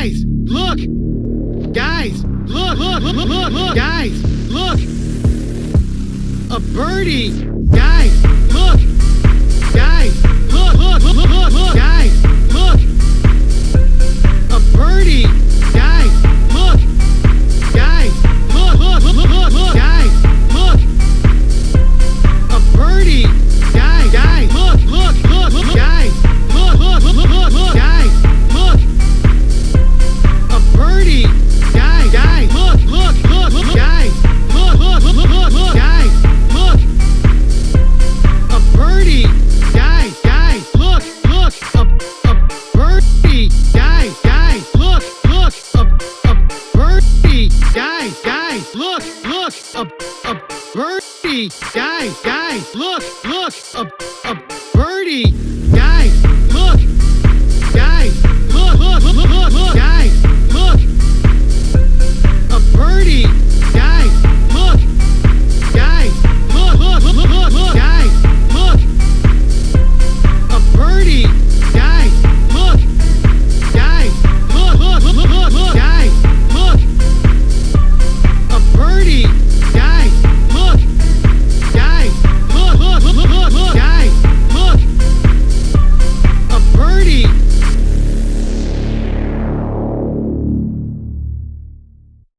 Guys, look! Guys, look, look, look, look, look! Guys, look! A birdie! look, a, a birdie. Guys, guys, look, look, a, a birdie.